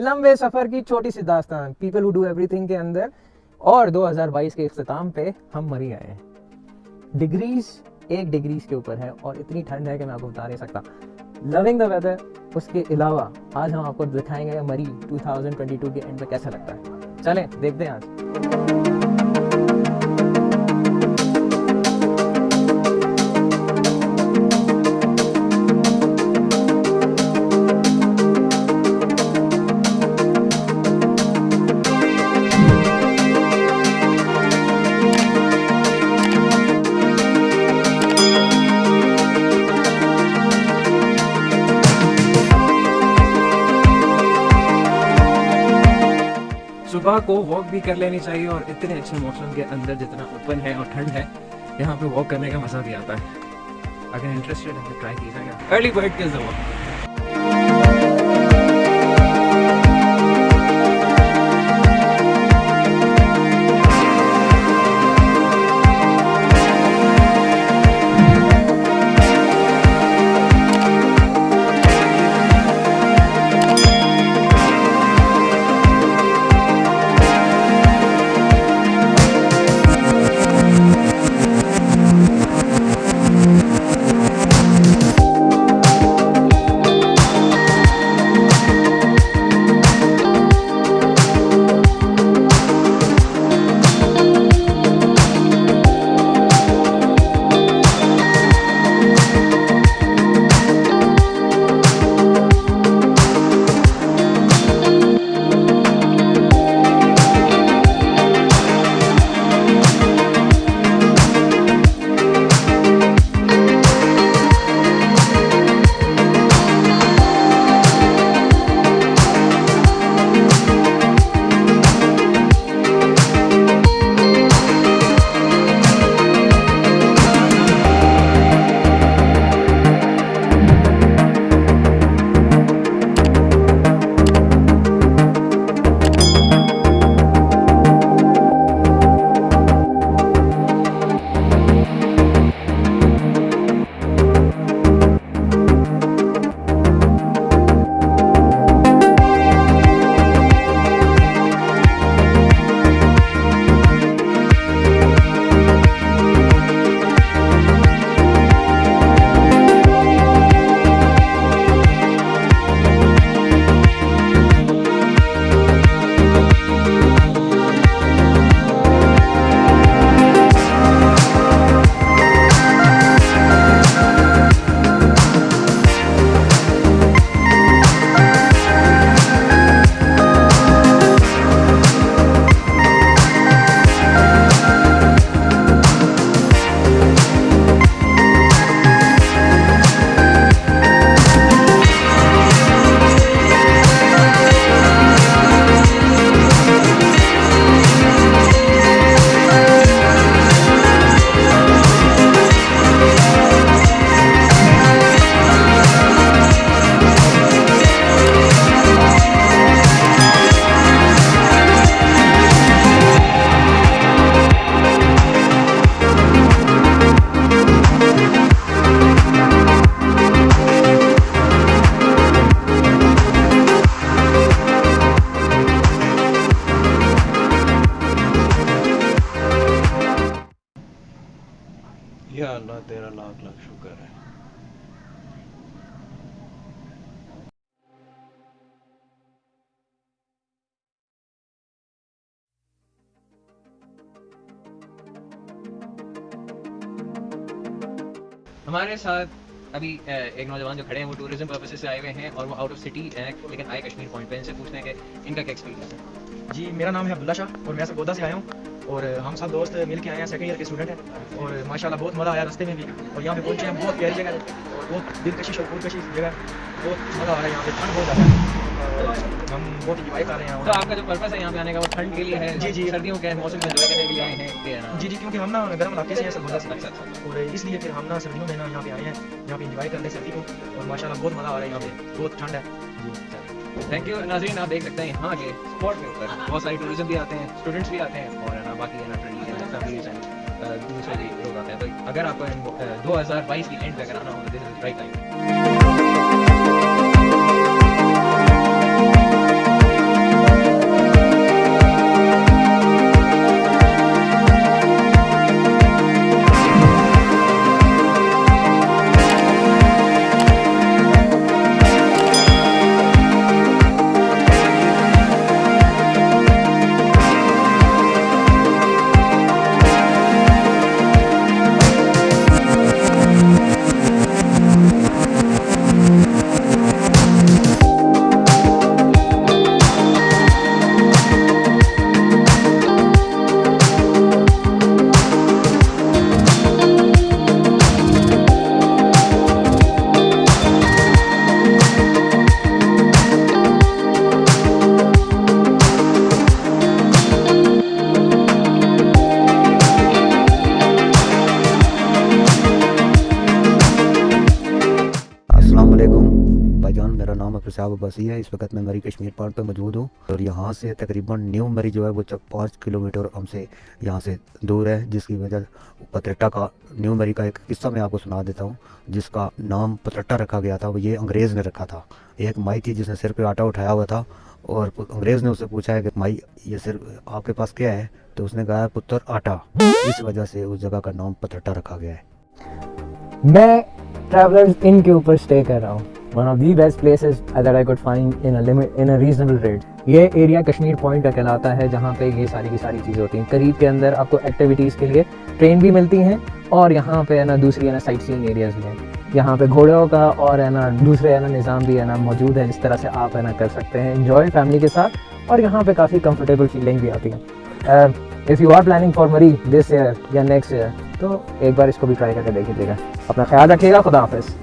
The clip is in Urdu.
لمبے سفر کی چھوٹی سی داستان people who do everything کے اندر اور دو ہزار بائیس کے اختتام پہ ہم مری آئے ہیں۔ ڈگریز ایک ڈگریز کے اوپر ہے اور اتنی ٹھنڈ ہے کہ میں آپ کو بتا نہیں سکتا۔ لونگ دا ویدر اس کے علاوہ آج ہم آپ کو دکھائیں گے مری 2022 کے اینڈ میں کیسا لگتا ہے۔ چلیں، دیکھتے ہیں آج۔ کو واک بھی کر لینی چاہیے اور اتنے اچھے موسم کے اندر جتنا اوپن ہے اور ٹھنڈ ہے، یہاں پہ واک کرنے کا مزہ بھی آتا ہے۔ اگر انٹرسٹیڈ ہے تو ٹرائی کیجیے گا۔ ارلی برڈ کے ضرور ہمارے ساتھ ابھی ایک نوجوان جو کھڑے ہیں، وہ ٹوریزم پرپز سے آئے ہوئے ہیں اور وہ آؤٹ آف سٹی ہیں، لیکن آئے کشمیر پوائنٹ پہ، ان سے پوچھنے کے کہ ان کا کیا ایکسپیرینس ہے؟ جی میرا نام ہے عبداللہ شاہ اور میں سکودا سے آیا ہوں۔ اور ہم سب دوست مل کے آئے ہیں سیکنڈ ایئر کے اسٹوڈنٹ ہیں اور ماشاء اللہ بہت مزہ آیا رستے میں بھی اور یہاں پہ پہنچے ہیں بہت پیاری جگہ ہے بہت دلکشی اور پرکشش جگہ بہت مزہ آ رہا ہے یہاں پہ ٹھنڈ بہت زیادہ ہے ہم بہت انجوائے کر رہے ہیں تو آپ کا جو پرپز ہے یہاں پہ آنے کا وہ ٹھنڈ کے لیے ہے جی جی۔ سردیوں کے موسم میں کرنے کے لیے آئے ہیں جی جی کیونکہ ہم نا گرم علاقے سے ہیں سب مزہ سے اچھا، اچھا، اچھا۔ اور اس لیے پھر ہم نا سردیوں میں نا یہاں پہ آئے ہیں یہاں پہ انجوائے کرنے سردی کو اور ماشاء اللہ بہت مزہ آ رہا ہے یہاں پہ بہت ٹھنڈ ہے۔ تھینک یو ناظرین آپ دیکھ سکتے ہیں یہاں کے اسپورٹ کے اوپر بہت سارے ٹوریزم بھی آتے ہیں اسٹوڈنٹس بھی آتے ہیں اور باقی ہے نا ٹریڈیشن فیملیز اینڈ دوسرے لوگ آتے ہیں تو اگر آپ کو uh, دو ہزار بائیس کی اینڈ پہ کرانا ہوگا دس از رائٹ ٹائم شاہ بسی ہے۔ اس وقت میں مری کشمیر پارٹ پر موجود ہوں اور یہاں سے تقریباً نیو مری جو ہے وہ پانچ کلومیٹر ہم سے یہاں سے دور ہے، جس کی وجہ پترٹا کا نیو مری کا ایک قصہ میں آپ کو سنا دیتا ہوں، جس کا نام پترٹا رکھا گیا تھا، وہ یہ انگریز نے رکھا تھا۔ ایک مائی تھی جس نے سر پہ آٹا اٹھایا ہوا تھا اور انگریز نے اسے پوچھا ہے کہ مائی، یہ سر آپ کے پاس کیا ہے؟ تو اس نے کہا پتر آٹا۔ اس وجہ سے اس جگہ کا نام پترٹا رکھا گیا ہے۔ میں ٹریولرز ان کے اوپر سٹے کر رہا ہوں۔ One of the best places that I got in reasonable rate یہ ایریا کشمیر پوائنٹ کا کہلاتا ہے جہاں پہ یہ ساری کی ساری چیزیں ہوتی ہیں. قریب کے اندر آپ کو ایکٹیویٹیز کے لیے ٹرین بھی ملتی ہیں اور یہاں پہ ہے نا دوسری ہے نا سائٹ سینگ ایریاز بھی ہیں. یہاں پہ گھوڑوں کا اور ہے نا دوسرے ہے نا نظام بھی ہے نا موجود ہے جس طرح سے آپ ہے نا کر سکتے ہیں. انجوائے فیملی کے ساتھ اور یہاں پہ کافی کمفرٹیبل فیلنگ بھی آتی ہے if you are planning for Murree this year یا نیکسٹ ایئر تو ایک بار اس کو بھی ٹرائی کر کے دیکھ لیجیے گا. اپنا خیال رکھیے گا. خدا حافظ.